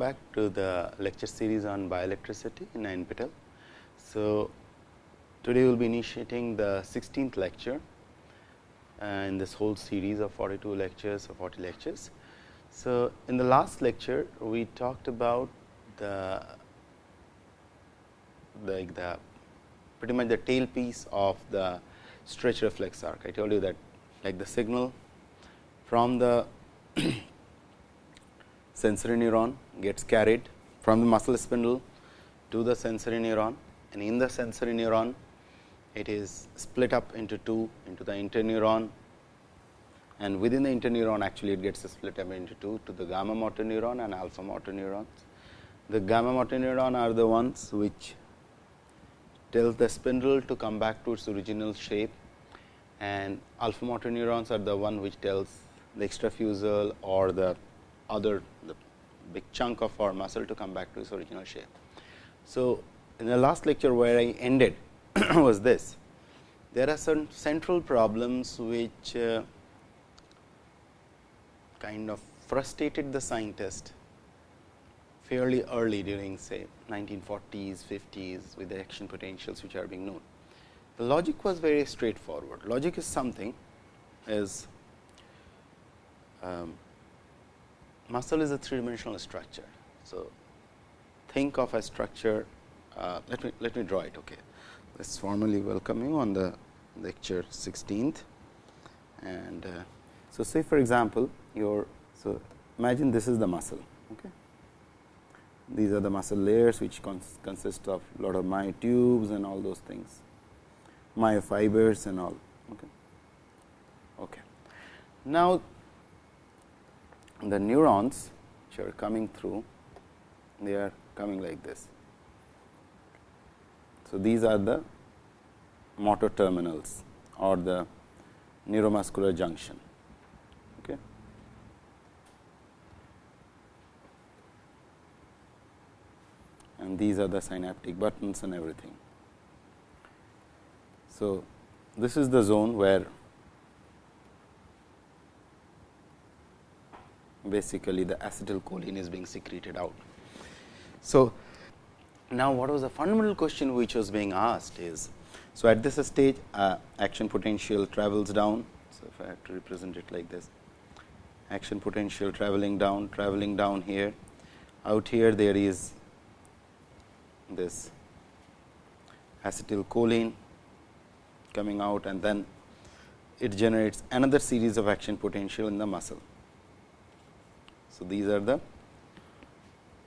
back to the lecture series on bioelectricity in NPTEL. So, today we will be initiating the 16th lecture in this whole series of 42 lectures or 40 lectures. So, in the last lecture we talked about the like the pretty much the tail piece of the stretch reflex arc. I told you that like the signal from the sensory neuron gets carried from the muscle spindle to the sensory neuron and in the sensory neuron it is split up into two into the interneuron and within the interneuron actually it gets split up into two to the gamma motor neuron and alpha motor neurons. The gamma motor neuron are the ones which tells the spindle to come back to its original shape and alpha motor neurons are the one which tells the extrafusal or the other the big chunk of our muscle to come back to its original shape. So, in the last lecture where I ended was this. There are some central problems which uh, kind of frustrated the scientist fairly early during say 1940s, 50s with the action potentials which are being known. The logic was very straightforward. Logic is something is um, muscle is a three dimensional structure. So, think of a structure uh, let me let me draw it okay. Let's formally welcome you on the lecture 16th and uh, so say for example, your so imagine this is the muscle okay. These are the muscle layers which cons consist of lot of myotubes and all those things myofibers and all okay. Okay. Now, the neurons which are coming through they are coming like this. So, these are the motor terminals or the neuromuscular junction. Okay. And these are the synaptic buttons and everything. So, this is the zone where basically the acetylcholine is being secreted out. So, now what was the fundamental question which was being asked is, so at this stage uh, action potential travels down. So, if I have to represent it like this, action potential traveling down, traveling down here, out here there is this acetylcholine coming out and then it generates another series of action potential in the muscle. So, these are the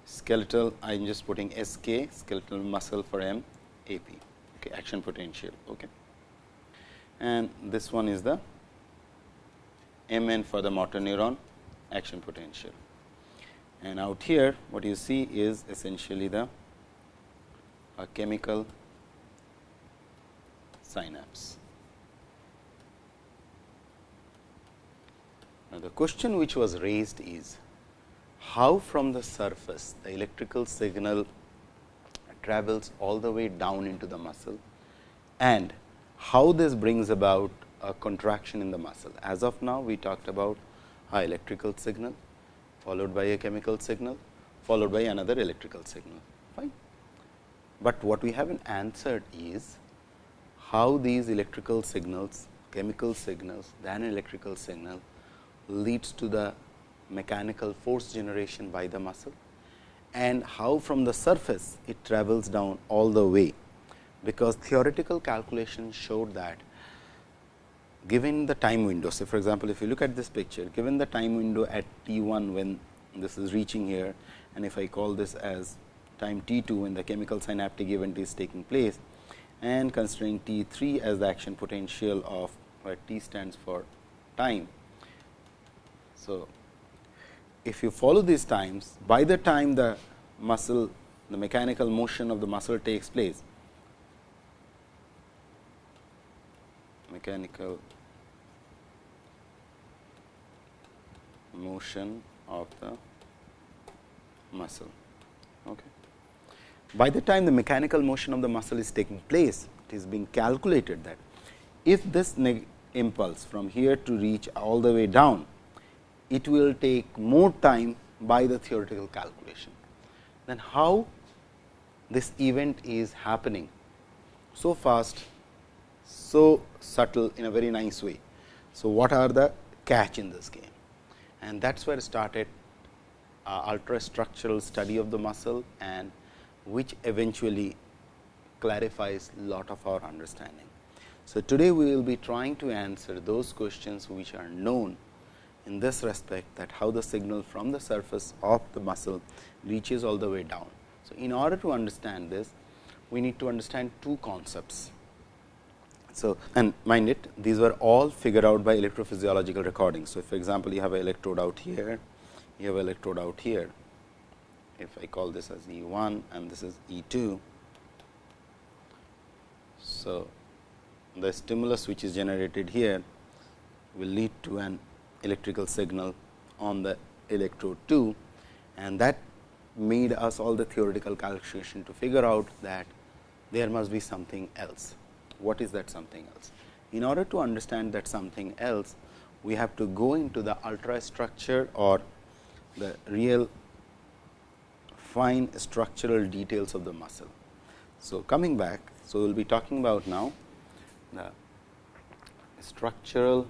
skeletal I am just putting SK skeletal muscle for M AP okay, action potential. Okay. And this one is the MN for the motor neuron action potential. And out here what you see is essentially the a chemical synapse. Now, the question which was raised is how from the surface the electrical signal travels all the way down into the muscle and how this brings about a contraction in the muscle. As of now, we talked about a electrical signal followed by a chemical signal followed by another electrical signal. Fine. But what we haven't answered is how these electrical signals, chemical signals, then electrical signal leads to the mechanical force generation by the muscle and how from the surface it travels down all the way, because theoretical calculation showed that given the time window. So, for example, if you look at this picture, given the time window at t 1 when this is reaching here and if I call this as time t 2 when the chemical synaptic event is taking place and considering t 3 as the action potential of where t stands for time. So, if you follow these times, by the time the muscle, the mechanical motion of the muscle takes place, mechanical motion of the muscle. Okay. By the time the mechanical motion of the muscle is taking place, it is being calculated that if this impulse from here to reach all the way down it will take more time by the theoretical calculation. Then how this event is happening so fast, so subtle in a very nice way. So, what are the catch in this game? And that is where I started uh, ultra structural study of the muscle and which eventually clarifies lot of our understanding. So, today we will be trying to answer those questions which are known in this respect that how the signal from the surface of the muscle reaches all the way down. So, in order to understand this, we need to understand two concepts. So, and mind it, these were all figured out by electrophysiological recordings. So, for example, you have an electrode out here, you have an electrode out here. If I call this as E 1 and this is E 2. So, the stimulus which is generated here will lead to an electrical signal on the electrode 2 and that made us all the theoretical calculation to figure out that there must be something else. What is that something else? In order to understand that something else, we have to go into the ultra structure or the real fine structural details of the muscle. So, coming back, so we will be talking about now the structural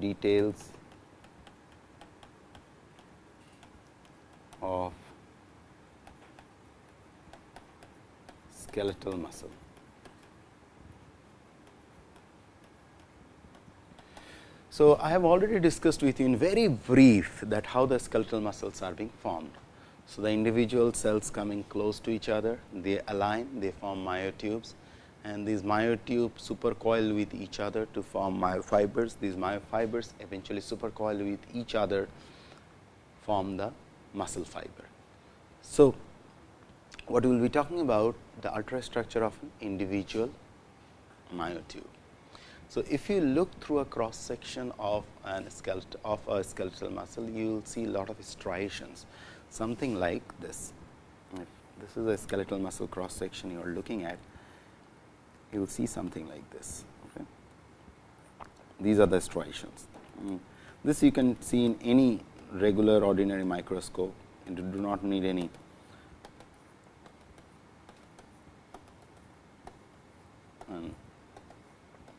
details of skeletal muscle. So, I have already discussed with you in very brief that how the skeletal muscles are being formed. So, the individual cells coming close to each other, they align, they form myotubes and these myotubes supercoil with each other to form myofibers. These myofibers eventually supercoil with each other, form the muscle fiber. So, what we will be talking about the ultrastructure of an individual myotube. So, if you look through a cross section of an skeleton of a skeletal muscle, you will see a lot of striations, something like this. If this is a skeletal muscle cross section you are looking at, you will see something like this. Okay. These are the striations. Mm. This you can see in any regular ordinary microscope and you do not need any and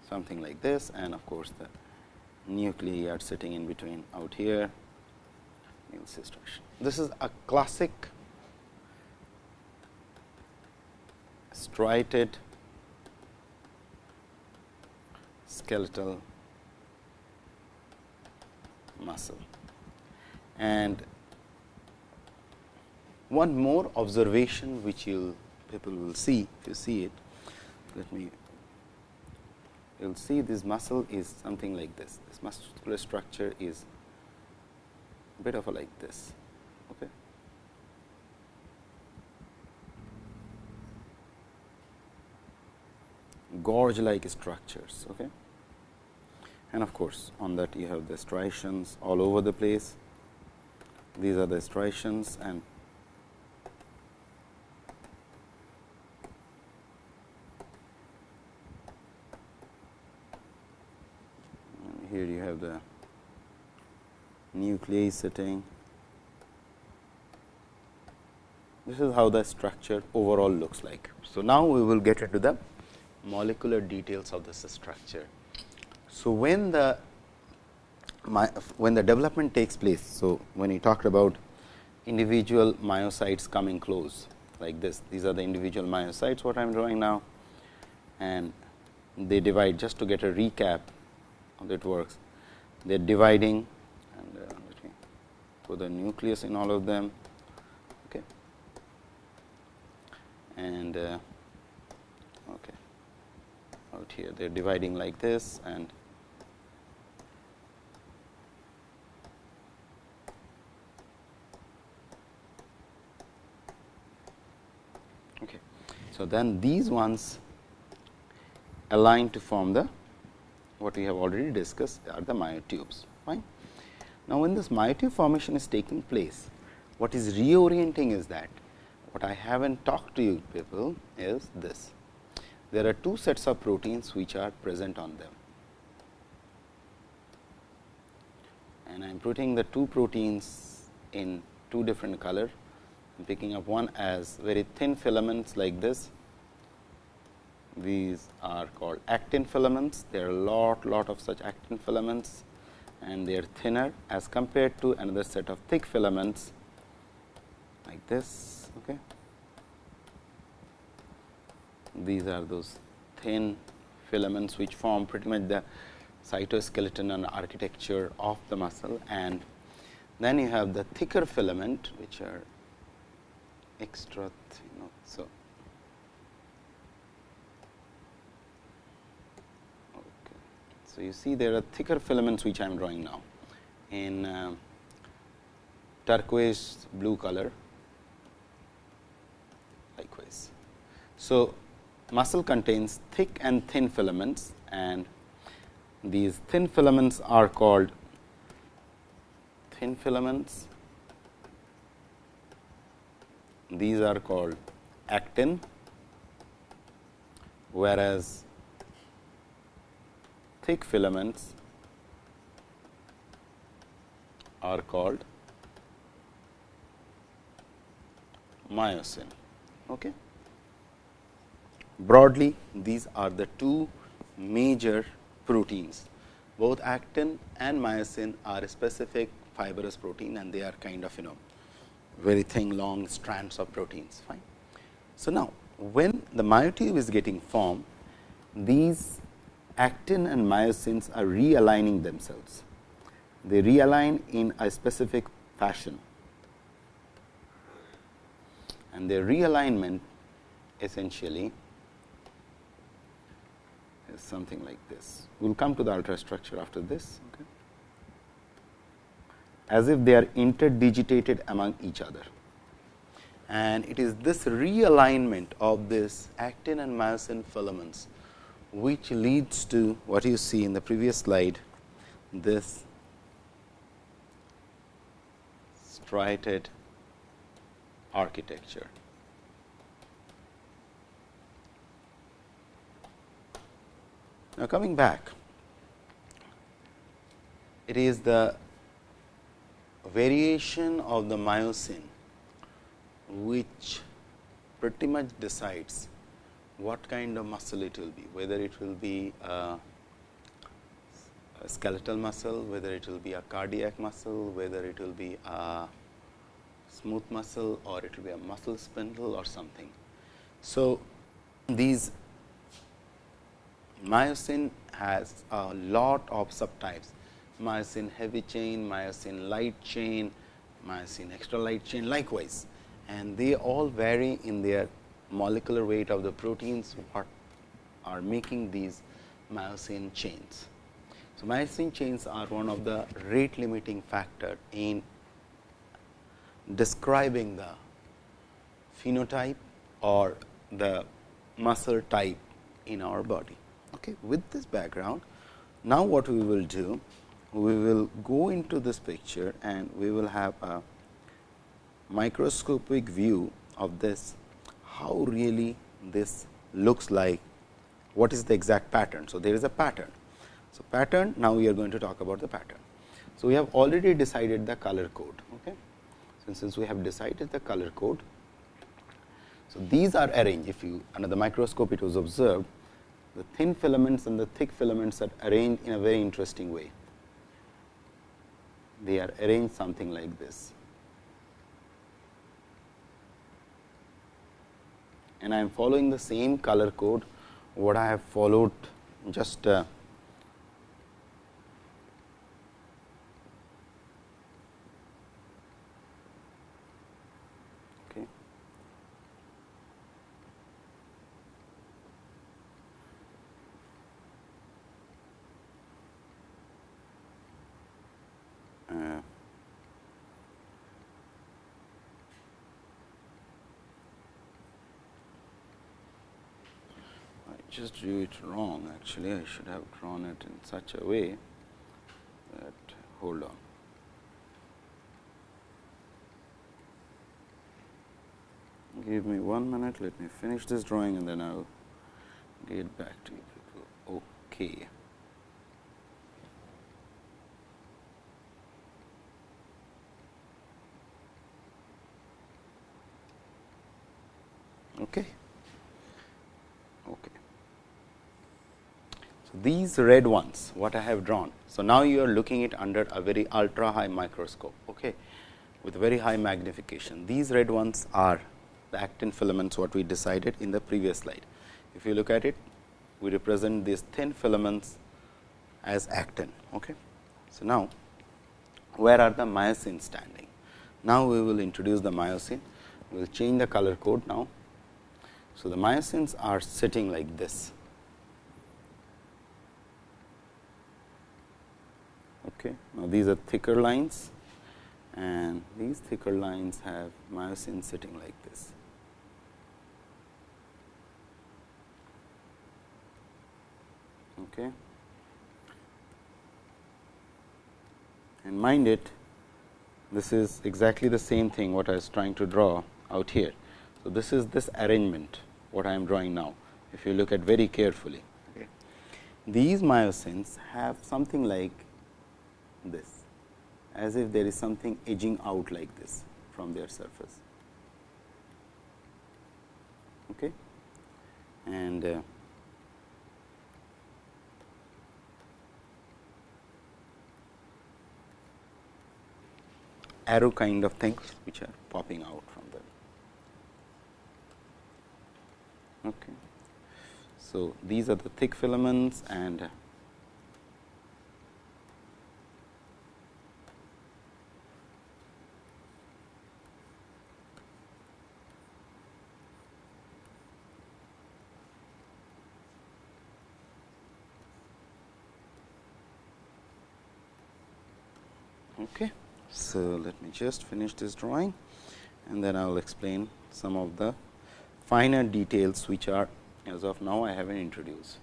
something like this and of course, the nuclei are sitting in between out here This is a classic striated skeletal muscle. And one more observation which you people will see if you see it, let me you will see this muscle is something like this. This muscular structure is a bit of a like this. Okay. gorge like structures. Okay and of course, on that you have the striations all over the place. These are the striations and here you have the nuclei sitting. This is how the structure overall looks like. So, now we will get into the molecular details of this structure. So, when the my, when the development takes place. So, when you talked about individual myocytes coming close like this, these are the individual myocytes what I am drawing now and they divide just to get a recap how it works. They are dividing and uh, let me put the nucleus in all of them. Okay. And uh, okay. out here they are dividing like this and So, then these ones align to form the what we have already discussed are the myotubes. Fine. Now, when this myotube formation is taking place, what is reorienting is that what I have not talked to you people is this. There are two sets of proteins which are present on them. and I am putting the two proteins in two different color. I am picking up one as very thin filaments like this. These are called actin filaments. There are a lot, lot of such actin filaments and they are thinner as compared to another set of thick filaments like this. Okay. These are those thin filaments which form pretty much the cytoskeleton and architecture of the muscle and then you have the thicker filament which are extra you know. So, okay. so you see there are thicker filaments which I am drawing now in uh, turquoise blue color likewise. So, muscle contains thick and thin filaments and these thin filaments are called thin filaments. These are called actin, whereas thick filaments are called myosin. Okay. Broadly, these are the two major proteins. Both actin and myosin are specific fibrous protein and they are kind of you know very thin long strands of proteins fine. So, now when the myotube is getting formed these actin and myosins are realigning themselves. They realign in a specific fashion and their realignment essentially is something like this. We will come to the ultrastructure after this. Okay. As if they are interdigitated among each other. And it is this realignment of this actin and myosin filaments, which leads to what you see in the previous slide, this striated architecture. Now, coming back, it is the variation of the myosin which pretty much decides what kind of muscle it will be, whether it will be a, a skeletal muscle, whether it will be a cardiac muscle, whether it will be a smooth muscle or it will be a muscle spindle or something. So, these Myosin has a lot of subtypes, myosin heavy chain, myosin light chain, myosin extra light chain likewise and they all vary in their molecular weight of the proteins what are making these myosin chains. So, myosin chains are one of the rate limiting factor in describing the phenotype or the muscle type in our body. Okay. With this background, now what we will do? We will go into this picture and we will have a microscopic view of this, how really this looks like, what is the exact pattern. So, there is a pattern. So, pattern now we are going to talk about the pattern. So, we have already decided the color code. Okay. So, since we have decided the color code, so these are arranged if you under the microscope it was observed the thin filaments and the thick filaments are arranged in a very interesting way. They are arranged something like this. And I am following the same color code what I have followed just uh, just drew it wrong actually I should have drawn it in such a way that hold on. Give me one minute, let me finish this drawing and then I will get back to you people. Okay. Okay. Okay. So, these red ones what I have drawn. So, now you are looking it under a very ultra high microscope okay, with very high magnification. These red ones are the actin filaments what we decided in the previous slide. If you look at it, we represent these thin filaments as actin. Okay. So, now where are the myosin standing? Now, we will introduce the myosin, we will change the color code now. So, the myosins are sitting like this. Okay. Now, these are thicker lines and these thicker lines have myosin sitting like this. Okay. And mind it, this is exactly the same thing what I was trying to draw out here. So, this is this arrangement what I am drawing now, if you look at very carefully. Okay. These myosins have something like this, as if there is something edging out like this from their surface. Okay. And uh, arrow kind of things which are popping out from them. Okay. So, these are the thick filaments and Okay. So, let me just finish this drawing and then I will explain some of the finer details which are as of now I haven't introduced.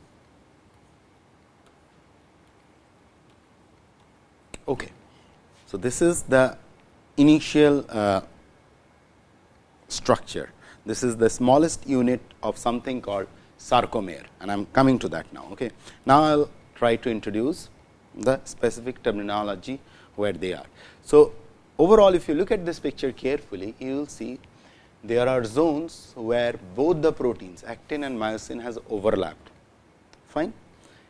Okay. So, this is the initial uh, structure. This is the smallest unit of something called sarcomere and I am coming to that now. Okay. Now, I will try to introduce the specific terminology where they are. So, overall if you look at this picture carefully, you will see there are zones where both the proteins actin and myosin has overlapped, fine.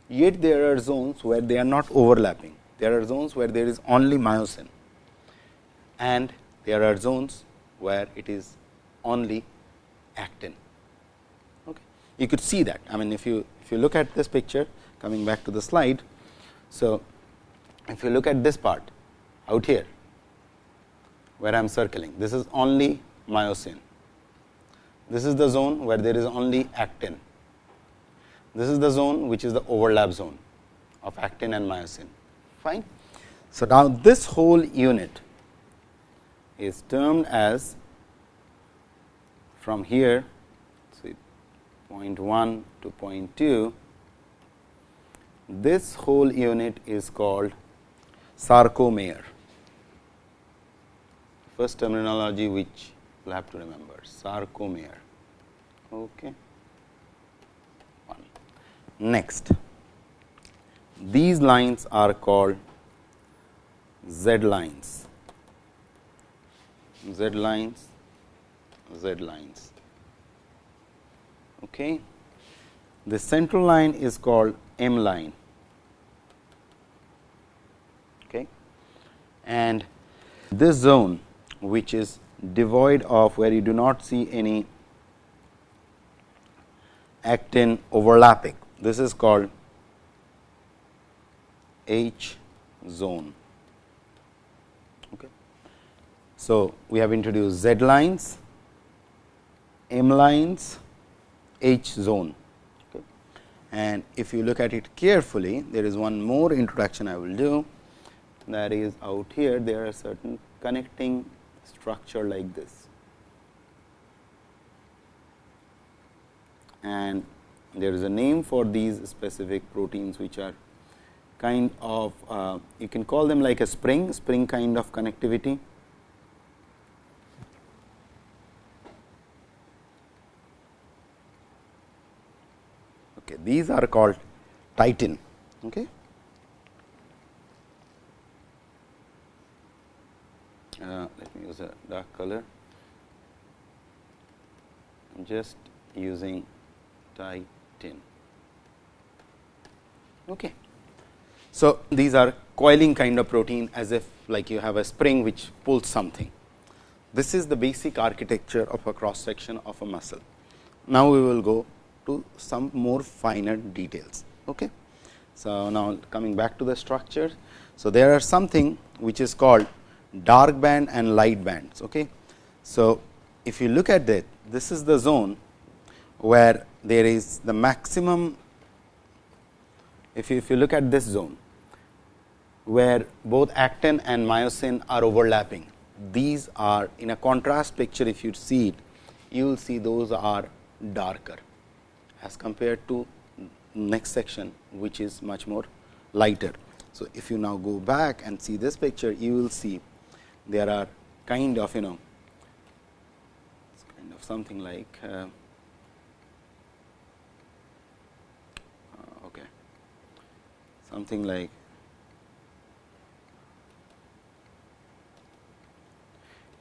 Yet there are zones where they are not overlapping, there are zones where there is only myosin and there are zones where it is only actin. Okay. You could see that, I mean if you if you look at this picture coming back to the slide. So, if you look at this part out here where I am circling. This is only myosin. This is the zone where there is only actin. This is the zone which is the overlap zone of actin and myosin. Fine. So, now this whole unit is termed as from here see point 1 to point 2 this whole unit is called sarcomere first terminology which you will have to remember sarcomere. Okay. One. Next, these lines are called Z lines, Z lines, Z lines. Okay. The central line is called M line. Okay. And this zone which is devoid of where you do not see any actin overlapping. This is called H zone. Okay. So, we have introduced Z lines, M lines, H zone. Okay. And if you look at it carefully, there is one more introduction I will do that is out here there are certain connecting structure like this. And there is a name for these specific proteins which are kind of uh, you can call them like a spring, spring kind of connectivity. Okay, these are called titin. Okay. Uh, let me use a dark color. I am just using titin. Okay. So, these are coiling kind of protein as if like you have a spring which pulls something. This is the basic architecture of a cross section of a muscle. Now, we will go to some more finer details. Okay. So, now coming back to the structure. So, there are something which is called dark band and light bands. Okay. So, if you look at that, this is the zone where there is the maximum, if you, if you look at this zone, where both actin and myosin are overlapping. These are in a contrast picture, if you see it, you will see those are darker as compared to next section, which is much more lighter. So, if you now go back and see this picture, you will see there are kind of you know kind of something like uh, uh, okay something like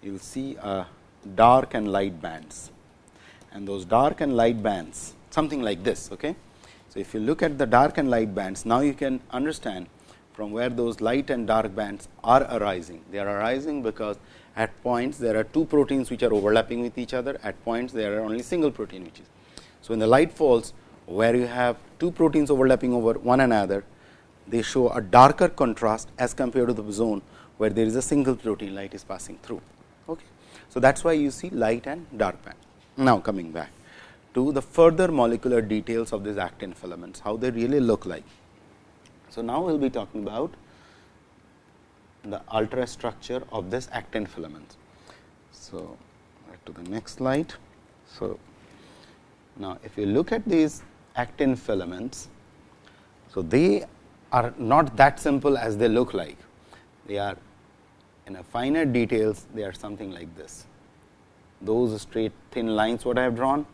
you will see uh, dark and light bands and those dark and light bands something like this. Okay. So, if you look at the dark and light bands now you can understand from where those light and dark bands are arising. They are arising because at points there are two proteins which are overlapping with each other at points there are only single protein which is. So, when the light falls where you have two proteins overlapping over one another they show a darker contrast as compared to the zone where there is a single protein light is passing through. Okay. So, that is why you see light and dark band. Now, coming back to the further molecular details of these actin filaments, how they really look like. So, now we will be talking about the ultrastructure of this actin filaments. So, to the next slide. So, now if you look at these actin filaments, so they are not that simple as they look like. They are in a finer details, they are something like this. Those straight thin lines what I have drawn,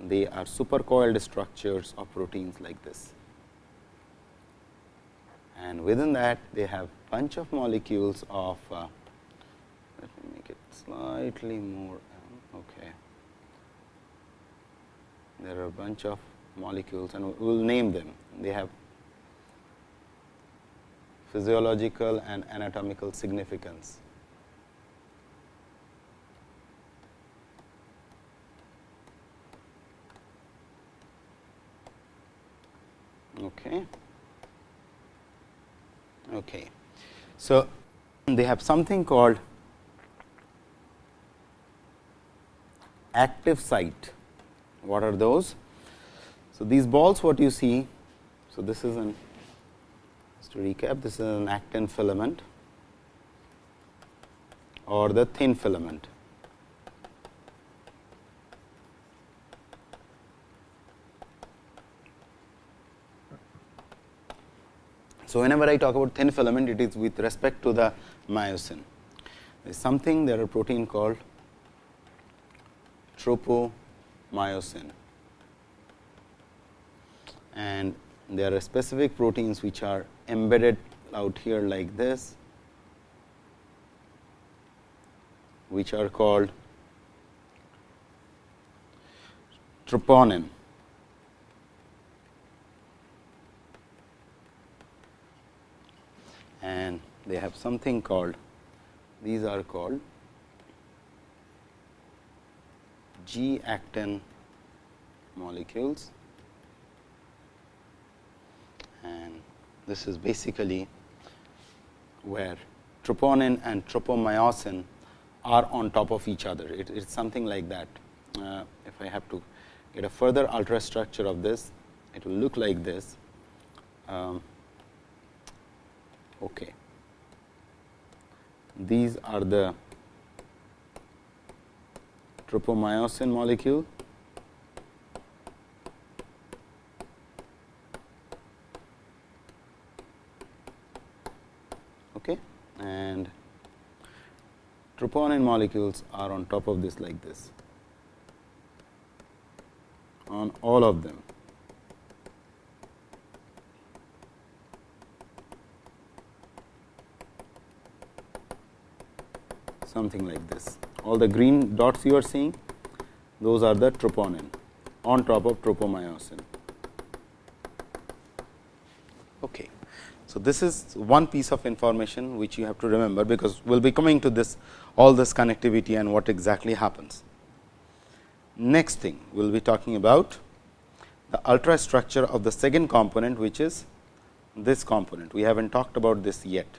they are supercoiled structures of proteins like this and within that they have bunch of molecules of uh, let me make it slightly more um, okay. There are a bunch of molecules and we will name them. They have physiological and anatomical significance. Okay Okay. So, they have something called active site. What are those? So, these balls what you see, so this is an just to recap this is an actin filament or the thin filament. So, whenever I talk about thin filament, it is with respect to the myosin. There is something there are protein called tropomyosin and there are specific proteins which are embedded out here like this, which are called troponin. and they have something called these are called G actin molecules and this is basically where troponin and tropomyosin are on top of each other. It is something like that. Uh, if I have to get a further ultrastructure of this, it will look like this. Um, Okay. These are the tropomyosin molecule. Okay. And troponin molecules are on top of this like this on all of them. Something like this. All the green dots you are seeing, those are the troponin on top of tropomyosin. Okay. So, this is one piece of information which you have to remember, because we will be coming to this all this connectivity and what exactly happens. Next thing we will be talking about the ultrastructure of the second component, which is this component. We have not talked about this yet.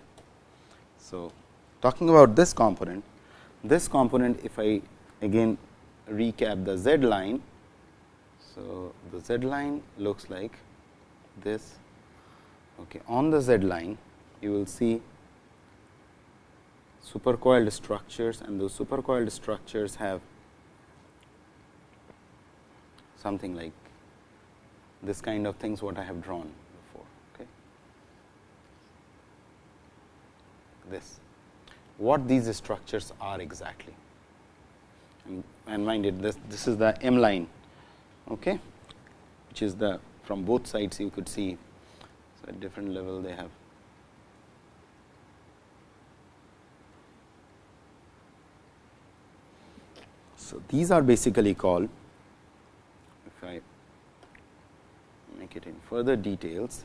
So, talking about this component, this component if I again recap the z line. So, the z line looks like this. Okay. On the z line, you will see supercoiled structures and those supercoiled structures have something like this kind of things what I have drawn before. Okay. This what these structures are exactly. And, and mind it this, this is the M line okay, which is the from both sides you could see so at different level they have. So, these are basically called if I make it in further details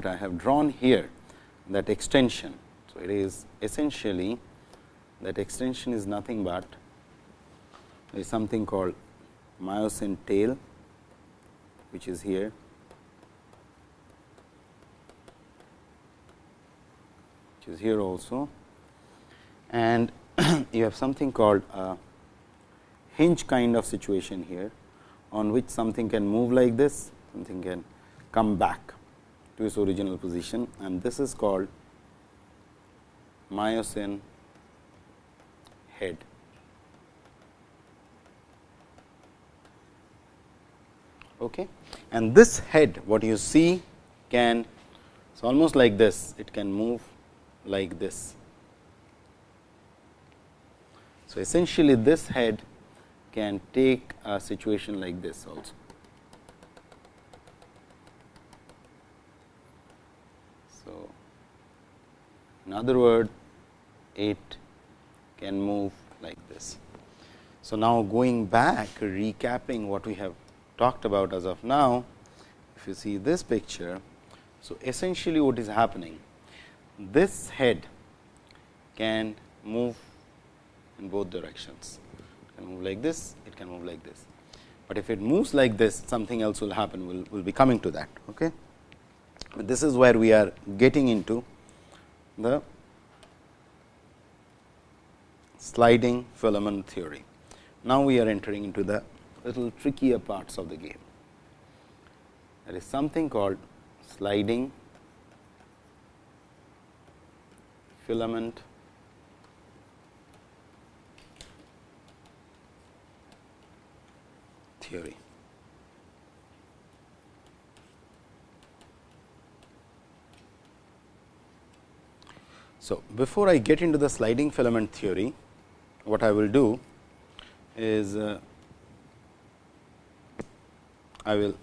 what I have drawn here that extension. So, it is essentially that extension is nothing but is something called myosin tail which is here. Which is here also. And you have something called a hinge kind of situation here on which something can move like this something can come back to its original position and this is called myosin head. okay. and this head what you see can it's almost like this it can move like this. So, essentially this head can take a situation like this also. So, in other word it can move like this. So, now going back recapping what we have talked about as of now, if you see this picture. So, essentially what is happening, this head can move in both directions, it can move like this, it can move like this. But if it moves like this, something else will happen, we will we'll be coming to that. Okay? But this is where we are getting into the sliding filament theory. Now, we are entering into the little trickier parts of the game. There is something called sliding filament theory. So, before I get into the sliding filament theory, what I will do is uh, I will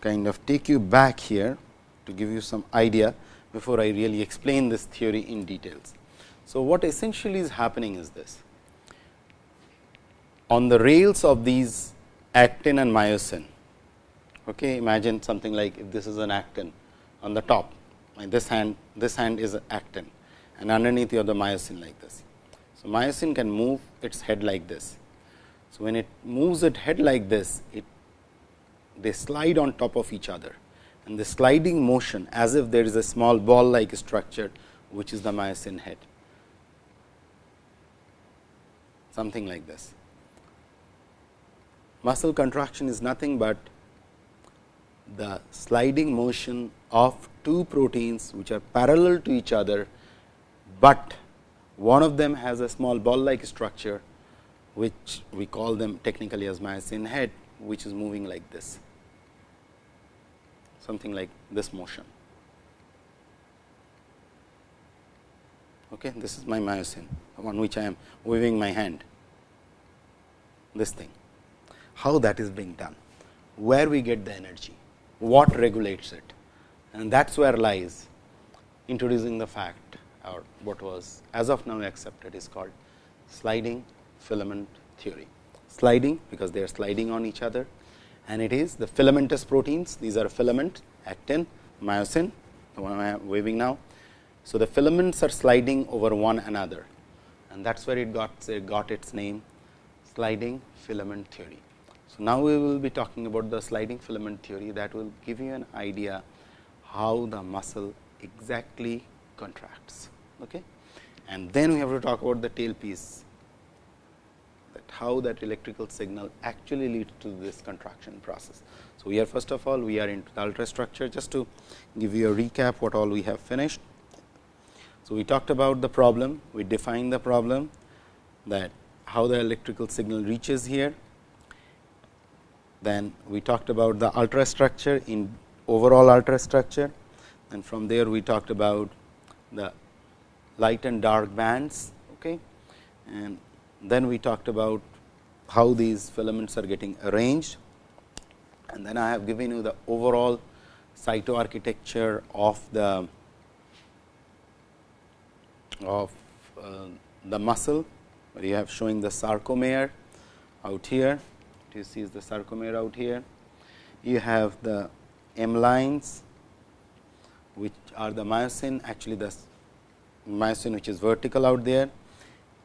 kind of take you back here to give you some idea before I really explain this theory in details. So, what essentially is happening is this. On the rails of these actin and myosin, okay, imagine something like if this is an actin on the top, this hand this hand is actin and underneath you have the myosin like this. So, myosin can move its head like this so, when it moves its head like this, it they slide on top of each other and the sliding motion as if there is a small ball like structure, which is the myosin head, something like this. Muscle contraction is nothing but the sliding motion of two proteins which are parallel to each other, but one of them has a small ball like structure which we call them technically as myosin head, which is moving like this, something like this motion. Okay, this is my myosin, on which I am waving my hand, this thing. how that is being done, where we get the energy, what regulates it and that is where lies introducing the fact or what was as of now accepted is called sliding filament theory. Sliding because they are sliding on each other and it is the filamentous proteins these are filament actin myosin the one I am waving now. So, the filaments are sliding over one another and that is where it got it got its name sliding filament theory. So, now we will be talking about the sliding filament theory that will give you an idea how the muscle exactly contracts. Okay? And then we have to talk about the tail piece that how that electrical signal actually leads to this contraction process. So, we are first of all we are into the ultrastructure just to give you a recap what all we have finished. So, we talked about the problem, we defined the problem that how the electrical signal reaches here then we talked about the ultrastructure in overall ultrastructure and from there we talked about the light and dark bands. Okay. And then we talked about how these filaments are getting arranged and then I have given you the overall cytoarchitecture of the of uh, the muscle where you have showing the sarcomere out here you see the sarcomere out here. You have the M lines which are the myosin actually the myosin which is vertical out there.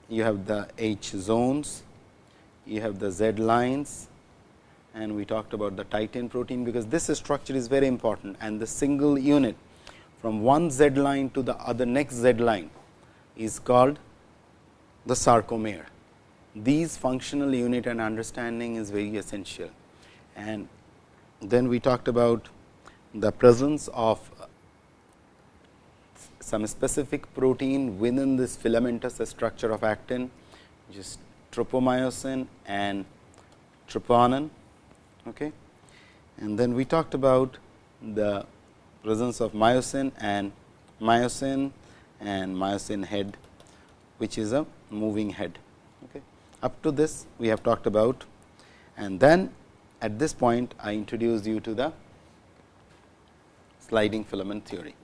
You have the H zones, you have the Z lines and we talked about the titin protein, because this structure is very important and the single unit from one Z line to the other next Z line is called the sarcomere these functional unit and understanding is very essential. And then we talked about the presence of some specific protein within this filamentous structure of actin, which is tropomyosin and troponin. Okay. And then we talked about the presence of myosin and myosin and myosin head, which is a moving head. Okay. Up to this we have talked about and then at this point I introduce you to the sliding filament theory.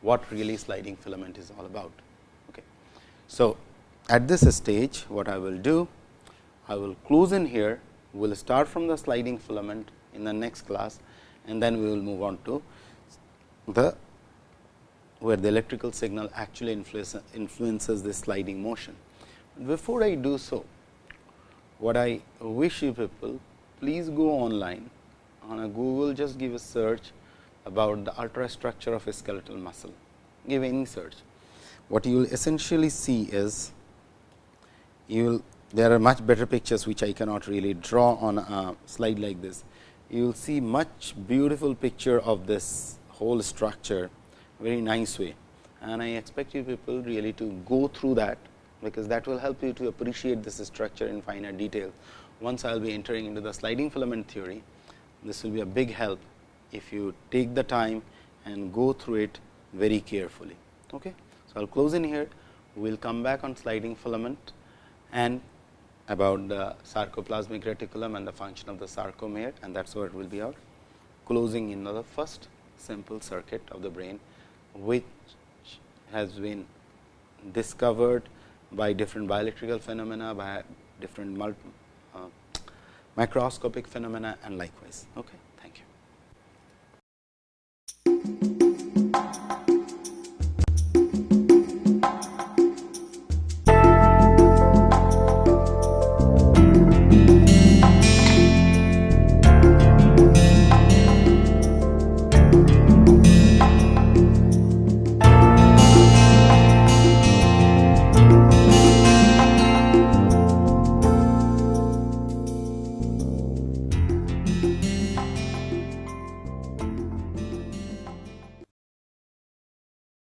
What really sliding filament is all about. Okay. So, at this stage what I will do, I will close in here, we will start from the sliding filament in the next class and then we will move on to the where the electrical signal actually influences the sliding motion. Before I do so, what I wish you people please go online on a Google just give a search about the ultrastructure of a skeletal muscle give any search. What you will essentially see is you will there are much better pictures which I cannot really draw on a slide like this. You will see much beautiful picture of this whole structure very nice way and I expect you people really to go through that because that will help you to appreciate this structure in finer detail. Once I will be entering into the sliding filament theory, this will be a big help if you take the time and go through it very carefully. Okay. So, I will close in here, we will come back on sliding filament and about the sarcoplasmic reticulum and the function of the sarcomere and that is what will be our closing in the first simple circuit of the brain, which has been discovered by different bioelectrical phenomena, by different uh, microscopic phenomena and likewise. Okay.